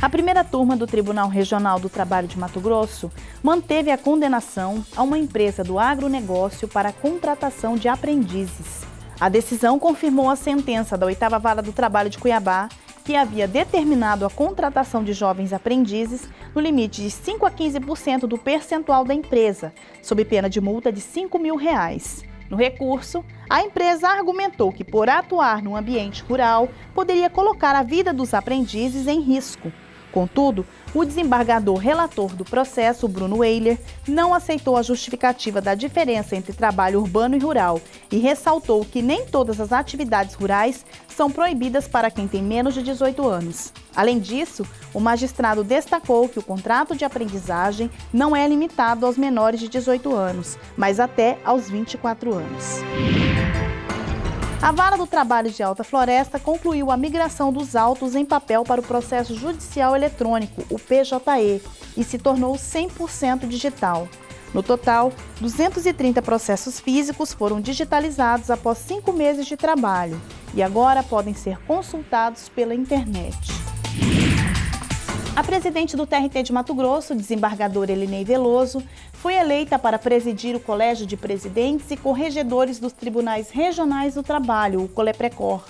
A primeira turma do Tribunal Regional do Trabalho de Mato Grosso manteve a condenação a uma empresa do agronegócio para a contratação de aprendizes. A decisão confirmou a sentença da oitava vara do trabalho de Cuiabá, que havia determinado a contratação de jovens aprendizes no limite de 5 a 15% do percentual da empresa, sob pena de multa de 5 mil reais. No recurso, a empresa argumentou que, por atuar no ambiente rural, poderia colocar a vida dos aprendizes em risco. Contudo, o desembargador relator do processo, Bruno Weiler, não aceitou a justificativa da diferença entre trabalho urbano e rural e ressaltou que nem todas as atividades rurais são proibidas para quem tem menos de 18 anos. Além disso, o magistrado destacou que o contrato de aprendizagem não é limitado aos menores de 18 anos, mas até aos 24 anos. A Vara do Trabalho de Alta Floresta concluiu a migração dos autos em papel para o processo judicial eletrônico, o PJE, e se tornou 100% digital. No total, 230 processos físicos foram digitalizados após cinco meses de trabalho e agora podem ser consultados pela internet. A presidente do TRT de Mato Grosso, desembargadora Elinei Veloso, foi eleita para presidir o Colégio de Presidentes e Corregedores dos Tribunais Regionais do Trabalho, o Coleprecor.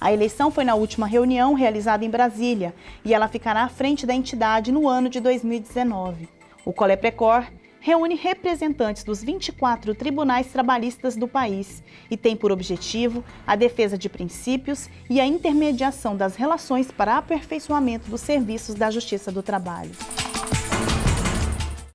A eleição foi na última reunião realizada em Brasília e ela ficará à frente da entidade no ano de 2019. O Coleprecor reúne representantes dos 24 tribunais trabalhistas do país e tem por objetivo a defesa de princípios e a intermediação das relações para aperfeiçoamento dos serviços da Justiça do Trabalho.